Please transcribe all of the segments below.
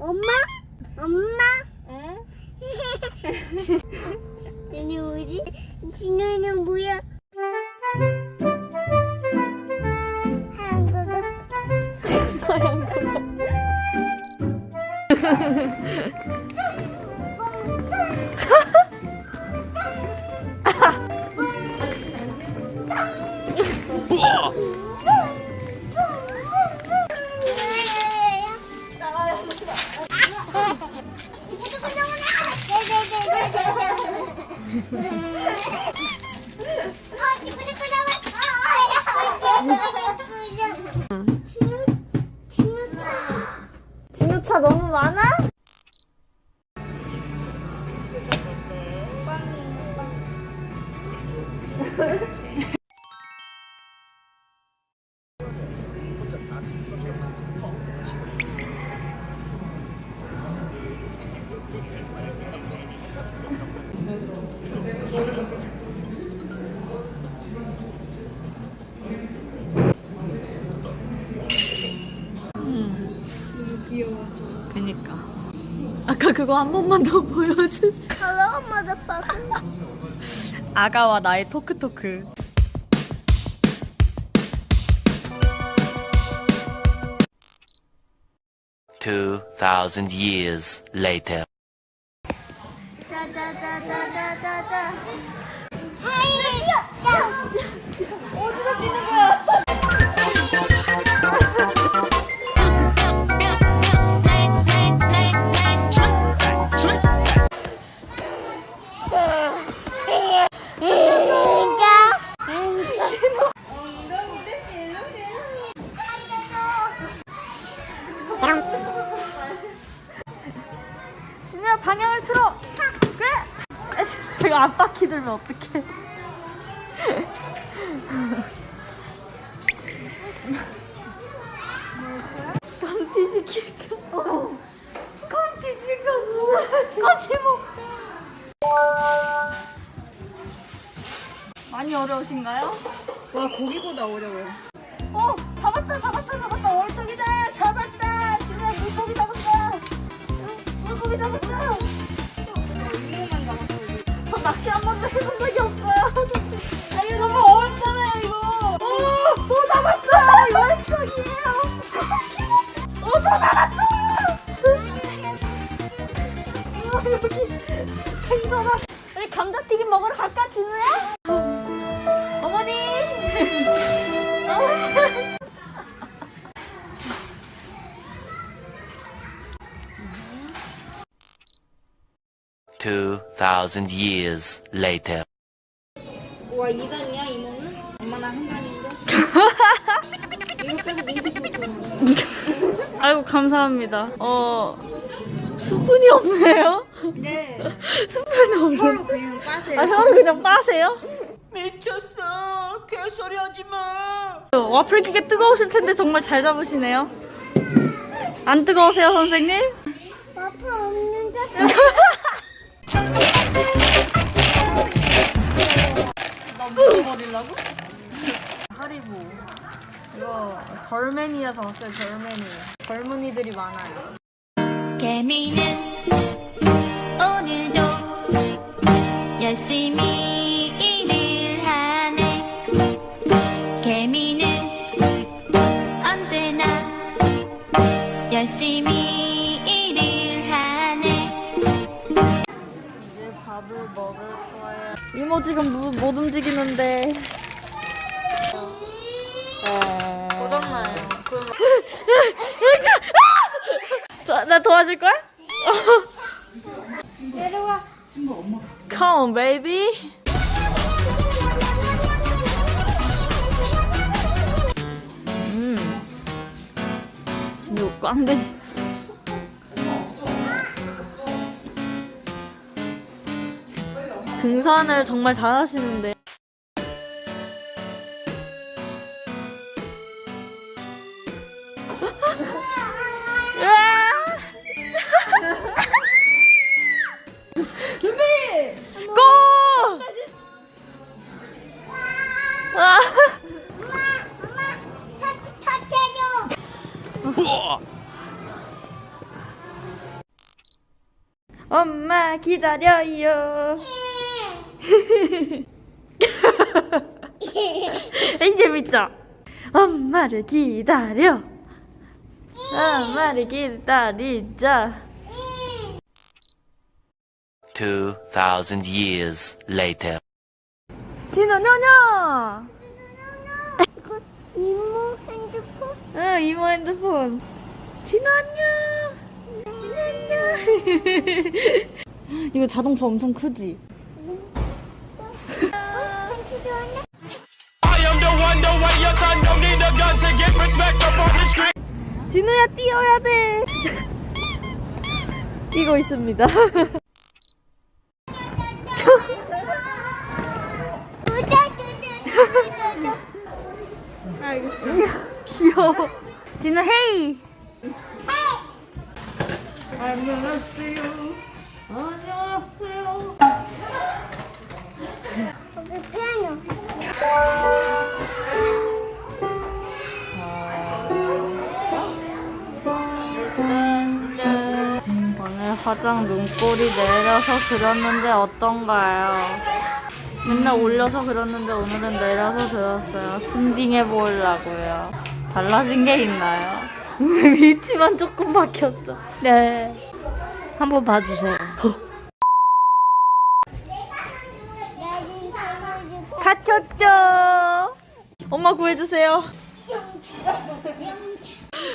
엄마? 엄마? 응? 얘네 뭐지? 진우는 뭐야? 하얀 거가 하얀 Yeah. 아까 그거 한 번만 더 보여주세요. Hello, motherfucker. 아가와 나의 토크토크. Two thousand years later. 짜자자자자자자. 하이! 이거 안 바퀴 들면 어떡해? 감튀 시킬까? 어. 감튀 시켜 뭐야? 같이 먹자. 많이 어려우신가요? 와 고기보다 어려워요. 어 잡았다 잡았다 잡았다 월척이다 잡았다 진우야 물고기 잡았다 응, 물고기 잡았다 낚시 한 번도 해본 적이 없어요. 아 이거 너무 어렵잖아요 이거. 오, 또 잡았어 월척이에요. 오 또 잡았어. 어, 여기 생선아 우리 감자튀김 먹으러 갈까 진우야? 2,000 years later. 와, 2단이야, 이모는? 엄마나 한 단인데? 아이고, 감사합니다. 어, 수분이 없네요? 네. 수분이 없네. 혀로 그냥 빠세요. 아, 혀로 그냥 빠세요? 미쳤어. 개소리 하지 마. 와플 기계 뜨거우실 텐데 정말 잘 잡으시네요. 안 뜨거우세요, 선생님? 와플 없는데. 절맨이어서 왔어요 절맨이. 젊은이들이 많아요. 개미는 오늘도 열심히 일을 하네 개미는 언제나 열심히 일을 하네 이제 밥을 먹을 거예요. 이모 지금 무, 못 움직이는데. 나, 나 도와줄 거야? 내려와. Come on, baby. 음. 진짜 꽝된. 등산을 정말 잘하시는데. 엄마 기다려요. 이 재밌죠? 엄마를 기다려. 엄마를 기다리자. 2,000 years later. 진호 녀녀. 이거 이모 핸드폰? 응 이모 핸드폰. 진호 안녕. 이거 자동차 엄청 크지? 진우야 뛰어야 돼. 이거 있습니다. 귀여워. 진우 헤이. 안녕하세요. 안녕하세요. 여기 피아노. 오늘 화장 눈꼬리 내려서 그렸는데 어떤가요? 맨날 올려서 그렸는데 오늘은 내려서 그렸어요. 순딩해 보이려고요. 달라진 게 있나요? 위치만 조금 바뀌었죠. 네. 한번 봐주세요. 갇혔죠? 엄마 구해주세요.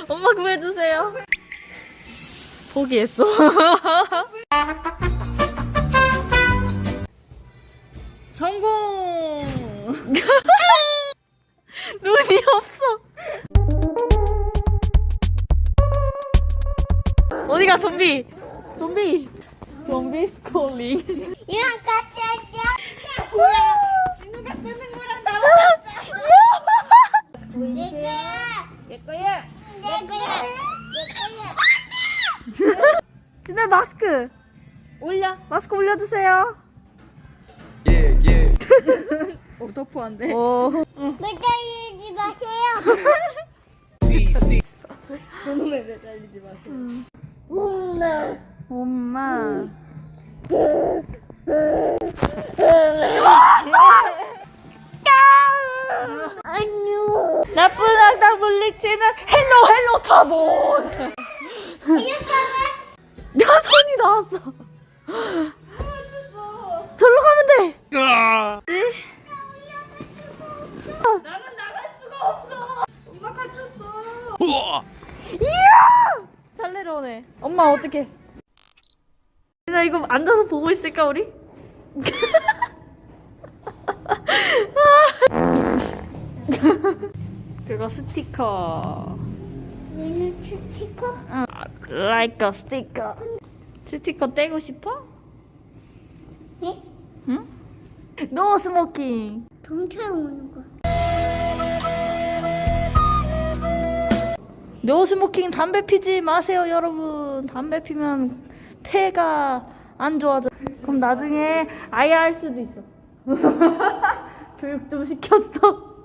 엄마 구해주세요. 포기했어. 성공! 좀비? 좀비! 좀비 스콜링. 이랑 같이 하자. 진우가 뜨는 거랑 나랑 내 거야. 내 거야. 내 거야. 내 거야. 진짜 마스크. 올려. 마스크 올려주세요. 어 터프한데. 오. 매달리지 마세요. 엄마. 엄마. 나쁜 악당 물리치는 Hello Hello 카봇. 야 손이 나왔어. 절로 가면 돼. 나는 나갈 수가 없어. 엄마 갇혔어. 이야! 잘 내려오네. 엄마 어떡해? 나 이거 앉아서 보고 있을까 우리? 그거 스티커. 얘는 스티커? 응, like a sticker. 스티커 떼고 싶어? 네? 응? No smoking. 경찰 오는 거 no smoking 담배 피지 마세요 여러분. 담배 피면 폐가 안 좋아져. 그럼 나중에 아야 할 수도 있어. 교육 좀 시켰어.